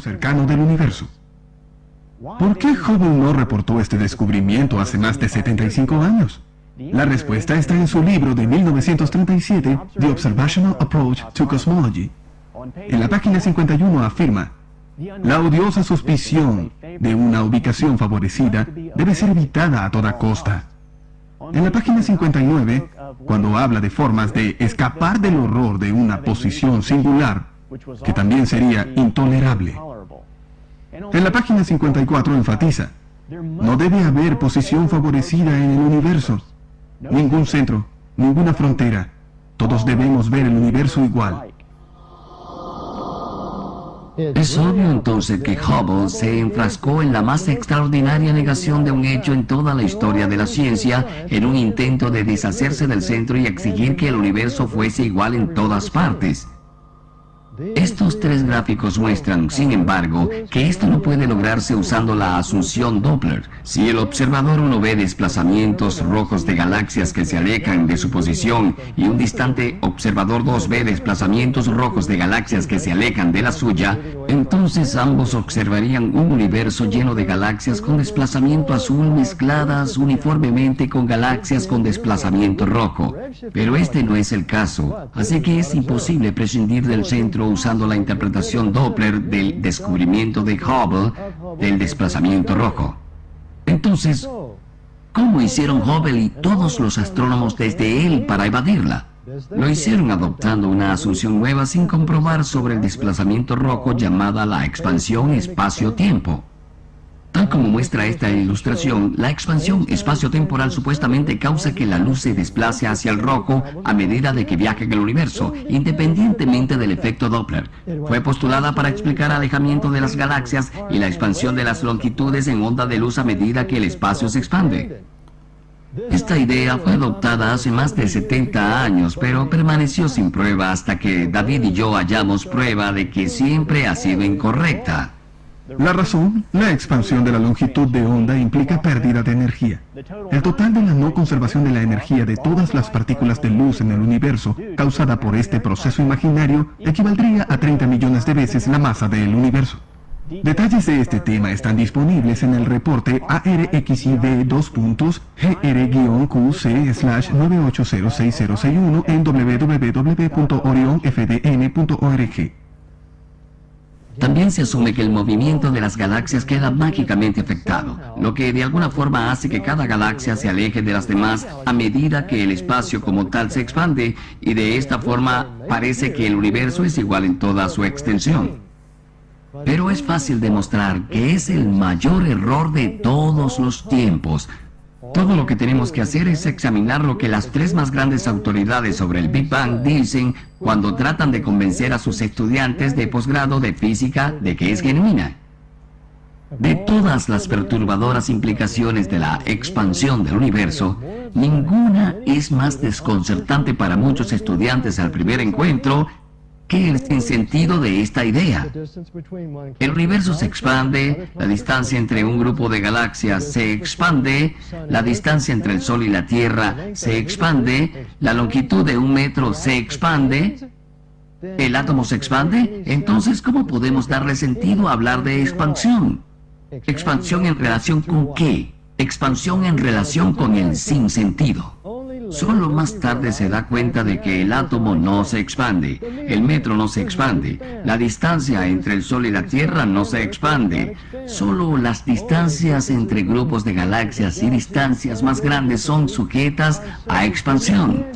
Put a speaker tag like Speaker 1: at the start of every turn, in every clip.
Speaker 1: cercano del universo. ¿Por qué Hubble no reportó este descubrimiento hace más de 75 años? La respuesta está en su libro de 1937, The Observational Approach to Cosmology. En la página 51 afirma, la odiosa suspición de una ubicación favorecida debe ser evitada a toda costa. En la página 59, cuando habla de formas de escapar del horror de una posición singular, que también sería intolerable. En la página 54 enfatiza, no debe haber posición favorecida en el universo, ningún centro, ninguna frontera. Todos debemos ver el universo igual.
Speaker 2: Es obvio entonces que Hubble se enfrascó en la más extraordinaria negación de un hecho en toda la historia de la ciencia, en un intento de deshacerse del centro y exigir que el universo fuese igual en todas partes. Estos tres gráficos muestran, sin embargo, que esto no puede lograrse usando la asunción Doppler. Si el observador uno ve desplazamientos rojos de galaxias que se alejan de su posición y un distante observador 2 ve desplazamientos rojos de galaxias que se alejan de la suya, entonces ambos observarían un universo lleno de galaxias con desplazamiento azul mezcladas uniformemente con galaxias con desplazamiento rojo. Pero este no es el caso, así que es imposible prescindir del centro usando la interpretación Doppler del descubrimiento de Hubble del desplazamiento rojo. Entonces, ¿cómo hicieron Hubble y todos los astrónomos desde él para evadirla? Lo hicieron adoptando una asunción nueva sin comprobar sobre el desplazamiento rojo llamada la expansión espacio-tiempo. Tal como muestra esta ilustración, la expansión espacio-temporal supuestamente causa que la luz se desplace hacia el rojo a medida de que viaja en el universo, independientemente del efecto Doppler. Fue postulada para explicar alejamiento de las galaxias y la expansión de las longitudes en onda de luz a medida que el espacio se expande. Esta idea fue adoptada hace más de 70 años, pero permaneció sin prueba hasta que David y yo hallamos prueba de que siempre ha sido incorrecta.
Speaker 1: La razón, la expansión de la longitud de onda implica pérdida de energía. El total de la no conservación de la energía de todas las partículas de luz en el universo causada por este proceso imaginario equivaldría a 30 millones de veces la masa del universo. Detalles de este tema están disponibles en el reporte ARXIV 2 GR-QC 980661 en www.orionfdn.org.
Speaker 2: También se asume que el movimiento de las galaxias queda mágicamente afectado, lo que de alguna forma hace que cada galaxia se aleje de las demás a medida que el espacio como tal se expande y de esta forma parece que el universo es igual en toda su extensión. Pero es fácil demostrar que es el mayor error de todos los tiempos, todo lo que tenemos que hacer es examinar lo que las tres más grandes autoridades sobre el Big Bang dicen cuando tratan de convencer a sus estudiantes de posgrado de física de que es genuina. De todas las perturbadoras implicaciones de la expansión del universo, ninguna es más desconcertante para muchos estudiantes al primer encuentro que el sinsentido de esta idea. El universo se expande, la distancia entre un grupo de galaxias se expande, la distancia entre el Sol y la Tierra se expande, la longitud de un metro se expande, ¿el átomo se expande? Entonces, ¿cómo podemos darle sentido a hablar de expansión? ¿Expansión en relación con qué? Expansión en relación con el sinsentido. Solo más tarde se da cuenta de que el átomo no se expande, el metro no se expande, la distancia entre el Sol y la Tierra no se expande. Solo las distancias entre grupos de galaxias y distancias más grandes son sujetas a expansión.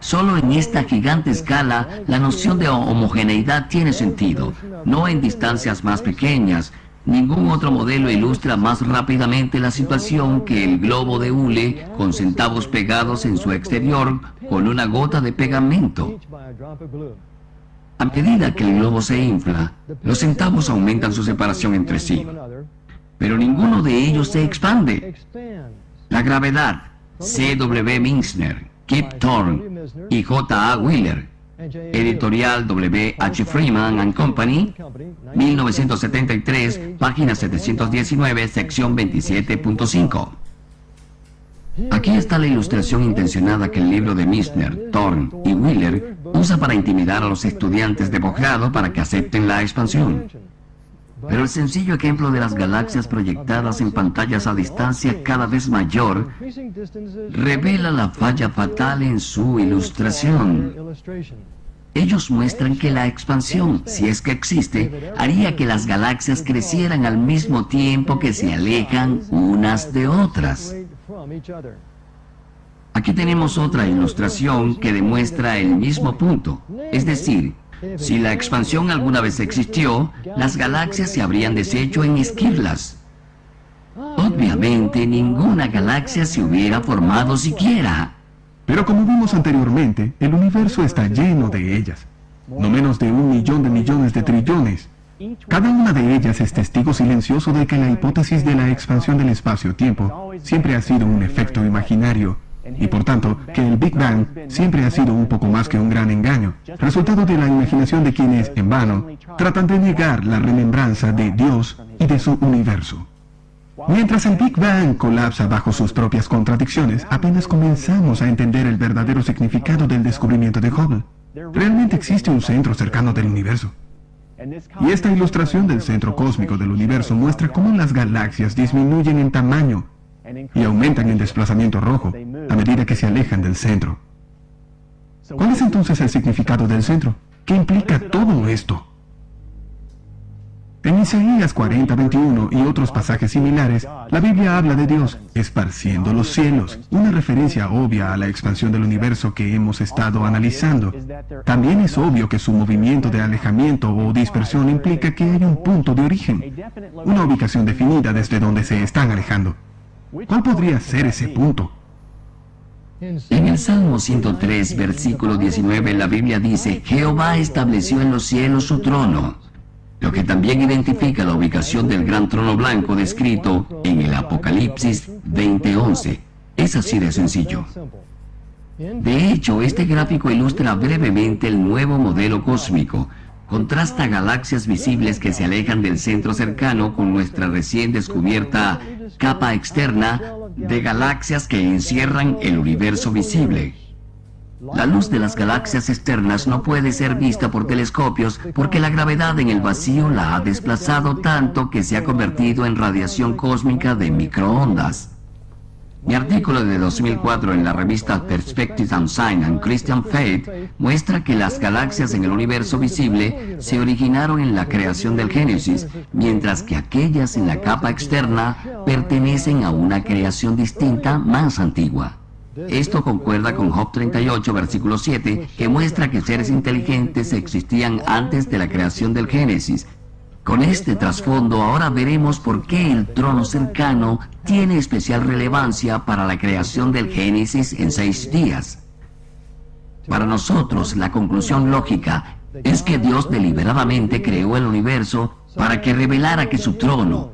Speaker 2: Solo en esta gigante escala la noción de homogeneidad tiene sentido, no en distancias más pequeñas, Ningún otro modelo ilustra más rápidamente la situación que el globo de hule con centavos pegados en su exterior con una gota de pegamento. A medida que el globo se infla, los centavos aumentan su separación entre sí, pero ninguno de ellos se expande. La gravedad, C.W. Minsner, Kip Thorne y J.A. Wheeler Editorial W. H. Freeman and Company, 1973, página 719, sección 27.5. Aquí está la ilustración intencionada que el libro de Misner, Thorne y Wheeler usa para intimidar a los estudiantes de posgrado para que acepten la expansión. Pero el sencillo ejemplo de las galaxias proyectadas en pantallas a distancia cada vez mayor revela la falla fatal en su ilustración. Ellos muestran que la expansión, si es que existe, haría que las galaxias crecieran al mismo tiempo que se alejan unas de otras. Aquí tenemos otra ilustración que demuestra el mismo punto. Es decir, si la expansión alguna vez existió, las galaxias se habrían deshecho en esquirlas. Obviamente ninguna galaxia se hubiera formado siquiera.
Speaker 1: Pero como vimos anteriormente, el universo está lleno de ellas. No menos de un millón de millones de trillones. Cada una de ellas es testigo silencioso de que la hipótesis de la expansión del espacio-tiempo siempre ha sido un efecto imaginario, y por tanto que el Big Bang siempre ha sido un poco más que un gran engaño, resultado de la imaginación de quienes, en vano, tratan de negar la remembranza de Dios y de su universo. Mientras el Big Bang colapsa bajo sus propias contradicciones, apenas comenzamos a entender el verdadero significado del descubrimiento de Hubble. Realmente existe un centro cercano del universo. Y esta ilustración del centro cósmico del universo muestra cómo las galaxias disminuyen en tamaño y aumentan en desplazamiento rojo a medida que se alejan del centro. ¿Cuál es entonces el significado del centro? ¿Qué implica todo esto? En Isaías 40, 21 y otros pasajes similares, la Biblia habla de Dios esparciendo los cielos, una referencia obvia a la expansión del universo que hemos estado analizando. También es obvio que su movimiento de alejamiento o dispersión implica que hay un punto de origen, una ubicación definida desde donde se están alejando. ¿Cuál podría ser ese punto?
Speaker 2: En el Salmo 103, versículo 19, la Biblia dice, Jehová estableció en los cielos su trono lo que también identifica la ubicación del gran trono blanco descrito en el Apocalipsis 20:11. Es así de sencillo. De hecho, este gráfico ilustra brevemente el nuevo modelo cósmico. Contrasta galaxias visibles que se alejan del centro cercano con nuestra recién descubierta capa externa de galaxias que encierran el universo visible. La luz de las galaxias externas no puede ser vista por telescopios porque la gravedad en el vacío la ha desplazado tanto que se ha convertido en radiación cósmica de microondas. Mi artículo de 2004 en la revista Perspectives and Science and Christian Faith muestra que las galaxias en el universo visible se originaron en la creación del Génesis, mientras que aquellas en la capa externa pertenecen a una creación distinta más antigua. Esto concuerda con Job 38, versículo 7, que muestra que seres inteligentes existían antes de la creación del Génesis. Con este trasfondo ahora veremos por qué el trono cercano tiene especial relevancia para la creación del Génesis en seis días. Para nosotros, la conclusión lógica es que Dios deliberadamente creó el universo para que revelara que su trono,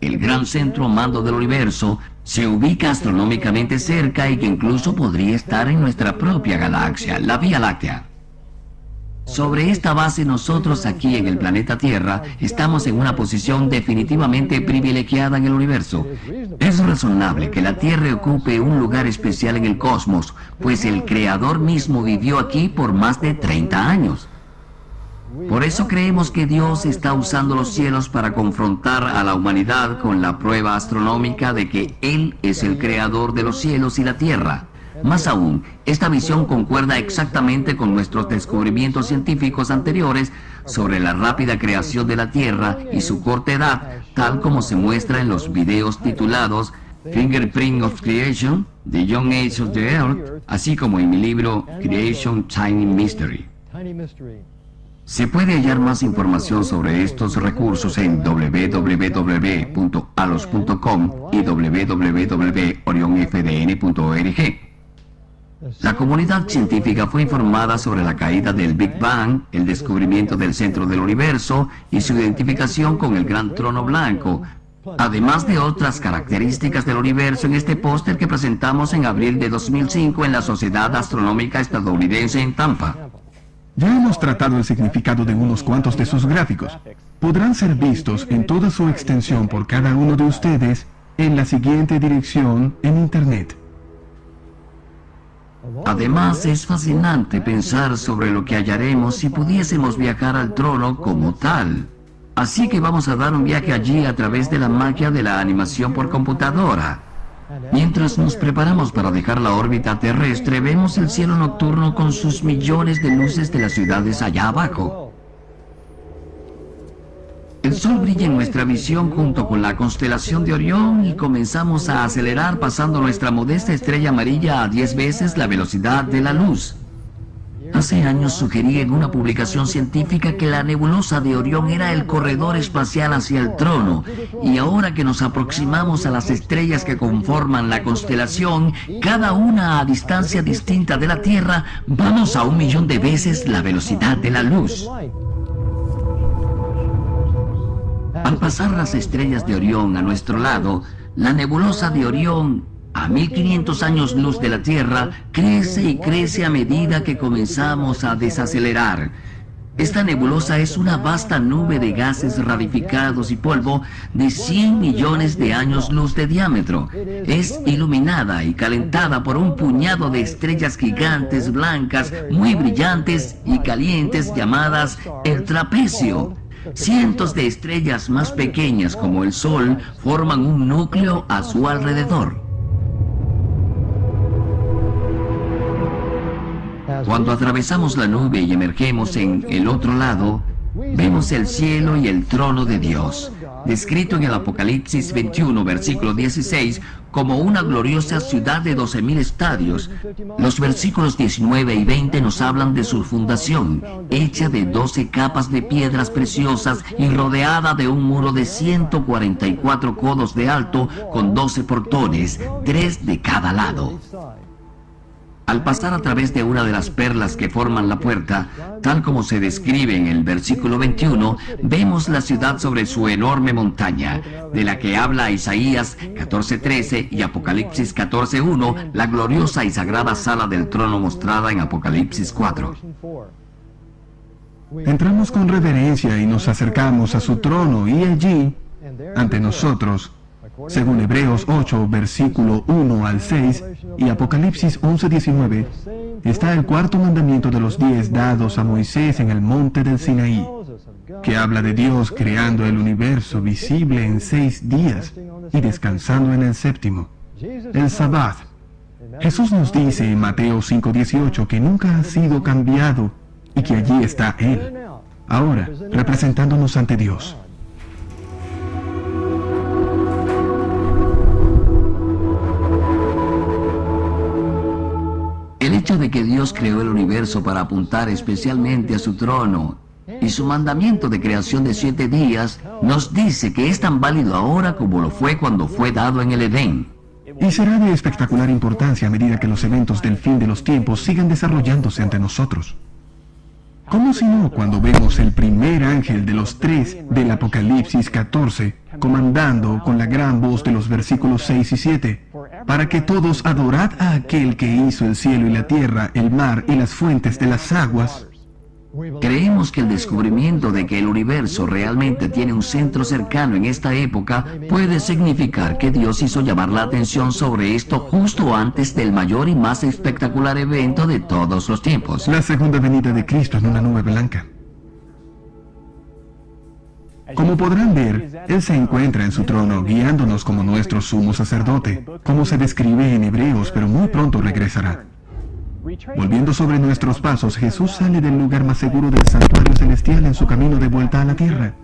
Speaker 2: el gran centro mando del universo, se ubica astronómicamente cerca y que incluso podría estar en nuestra propia galaxia, la Vía Láctea. Sobre esta base nosotros aquí en el planeta Tierra estamos en una posición definitivamente privilegiada en el universo. Es razonable que la Tierra ocupe un lugar especial en el cosmos, pues el Creador mismo vivió aquí por más de 30 años. Por eso creemos que Dios está usando los cielos para confrontar a la humanidad con la prueba astronómica de que Él es el creador de los cielos y la tierra. Más aún, esta visión concuerda exactamente con nuestros descubrimientos científicos anteriores sobre la rápida creación de la Tierra y su corta edad, tal como se muestra en los videos titulados Fingerprint of Creation, The Young Age of the Earth, así como en mi libro Creation Tiny Mystery. Se puede hallar más información sobre estos recursos en www.alos.com y www.orionfdn.org. La comunidad científica fue informada sobre la caída del Big Bang, el descubrimiento del centro del universo y su identificación con el gran trono blanco, además de otras características del universo en este póster que presentamos en abril de 2005 en la Sociedad Astronómica Estadounidense en Tampa.
Speaker 1: Ya hemos tratado el significado de unos cuantos de sus gráficos. Podrán ser vistos en toda su extensión por cada uno de ustedes en la siguiente dirección en Internet.
Speaker 2: Además, es fascinante pensar sobre lo que hallaremos si pudiésemos viajar al trono como tal. Así que vamos a dar un viaje allí a través de la magia de la animación por computadora. Mientras nos preparamos para dejar la órbita terrestre, vemos el cielo nocturno con sus millones de luces de las ciudades allá abajo. El sol brilla en nuestra visión junto con la constelación de Orión y comenzamos a acelerar pasando nuestra modesta estrella amarilla a 10 veces la velocidad de la luz. Hace años sugerí en una publicación científica que la nebulosa de Orión era el corredor espacial hacia el trono, y ahora que nos aproximamos a las estrellas que conforman la constelación, cada una a distancia distinta de la Tierra, vamos a un millón de veces la velocidad de la luz. Al pasar las estrellas de Orión a nuestro lado, la nebulosa de Orión, a 1500 años luz de la Tierra, crece y crece a medida que comenzamos a desacelerar. Esta nebulosa es una vasta nube de gases radificados y polvo de 100 millones de años luz de diámetro. Es iluminada y calentada por un puñado de estrellas gigantes blancas muy brillantes y calientes llamadas el trapecio. Cientos de estrellas más pequeñas como el Sol forman un núcleo a su alrededor. Cuando atravesamos la nube y emergemos en el otro lado, vemos el cielo y el trono de Dios, descrito en el Apocalipsis 21, versículo 16, como una gloriosa ciudad de 12.000 estadios. Los versículos 19 y 20 nos hablan de su fundación, hecha de 12 capas de piedras preciosas y rodeada de un muro de 144 codos de alto con 12 portones, tres de cada lado. Al pasar a través de una de las perlas que forman la puerta, tal como se describe en el versículo 21, vemos la ciudad sobre su enorme montaña, de la que habla Isaías 14.13 y Apocalipsis 14.1, la gloriosa y sagrada sala del trono mostrada en Apocalipsis 4.
Speaker 1: Entramos con reverencia y nos acercamos a su trono y allí, ante nosotros, según Hebreos 8, versículo 1 al 6 y Apocalipsis 11, 19, está el cuarto mandamiento de los diez dados a Moisés en el monte del Sinaí, que habla de Dios creando el universo visible en seis días y descansando en el séptimo, el Sabbath. Jesús nos dice en Mateo 5:18 que nunca ha sido cambiado y que allí está Él, ahora representándonos ante Dios.
Speaker 2: Hecho de que Dios creó el universo para apuntar especialmente a su trono y su mandamiento de creación de siete días nos dice que es tan válido ahora como lo fue cuando fue dado en el Edén.
Speaker 1: Y será de espectacular importancia a medida que los eventos del fin de los tiempos sigan desarrollándose ante nosotros. ¿Cómo si no cuando vemos el primer ángel de los tres del Apocalipsis 14 comandando con la gran voz de los versículos 6 y 7? Para que todos adorad a aquel que hizo el cielo y la tierra, el mar y las fuentes de las aguas.
Speaker 2: Creemos que el descubrimiento de que el universo realmente tiene un centro cercano en esta época puede significar que Dios hizo llamar la atención sobre esto justo antes del mayor y más espectacular evento de todos los tiempos.
Speaker 1: La segunda venida de Cristo en una nube blanca. Como podrán ver, Él se encuentra en su trono guiándonos como nuestro sumo sacerdote, como se describe en Hebreos, pero muy pronto regresará. Volviendo sobre nuestros pasos, Jesús sale del lugar más seguro del santuario celestial en su camino de vuelta a la tierra.